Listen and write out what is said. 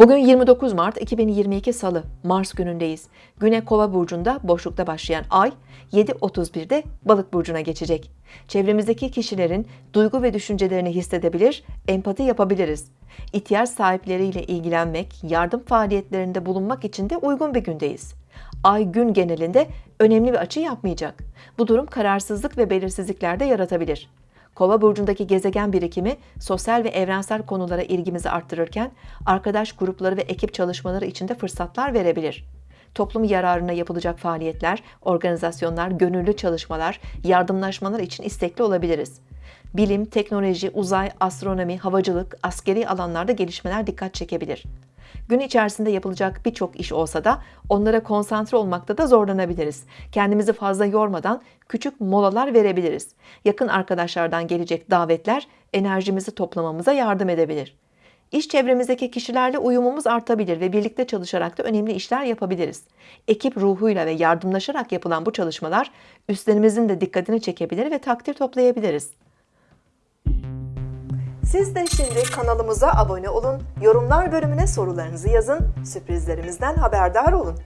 Bugün 29 Mart 2022 Salı, Mars günündeyiz. Güne Kova burcunda boşlukta başlayan ay 7.31'de Balık burcuna geçecek. Çevremizdeki kişilerin duygu ve düşüncelerini hissedebilir, empati yapabiliriz. İhtiyaç sahipleriyle ilgilenmek, yardım faaliyetlerinde bulunmak için de uygun bir gündeyiz. Ay gün genelinde önemli bir açı yapmayacak. Bu durum kararsızlık ve belirsizlikler de yaratabilir. Kova burcundaki gezegen birikimi sosyal ve evrensel konulara ilgimizi arttırırken arkadaş grupları ve ekip çalışmaları için de fırsatlar verebilir. Toplum yararına yapılacak faaliyetler, organizasyonlar, gönüllü çalışmalar, yardımlaşmalar için istekli olabiliriz. Bilim, teknoloji, uzay, astronomi, havacılık, askeri alanlarda gelişmeler dikkat çekebilir. Gün içerisinde yapılacak birçok iş olsa da onlara konsantre olmakta da zorlanabiliriz. Kendimizi fazla yormadan küçük molalar verebiliriz. Yakın arkadaşlardan gelecek davetler enerjimizi toplamamıza yardım edebilir. İş çevremizdeki kişilerle uyumumuz artabilir ve birlikte çalışarak da önemli işler yapabiliriz. Ekip ruhuyla ve yardımlaşarak yapılan bu çalışmalar üstlerimizin de dikkatini çekebilir ve takdir toplayabiliriz. Siz de şimdi kanalımıza abone olun, yorumlar bölümüne sorularınızı yazın, sürprizlerimizden haberdar olun.